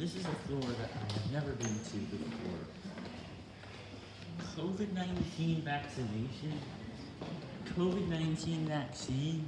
This is a floor that I have never been to before. COVID-19 vaccination? COVID-19 vaccine?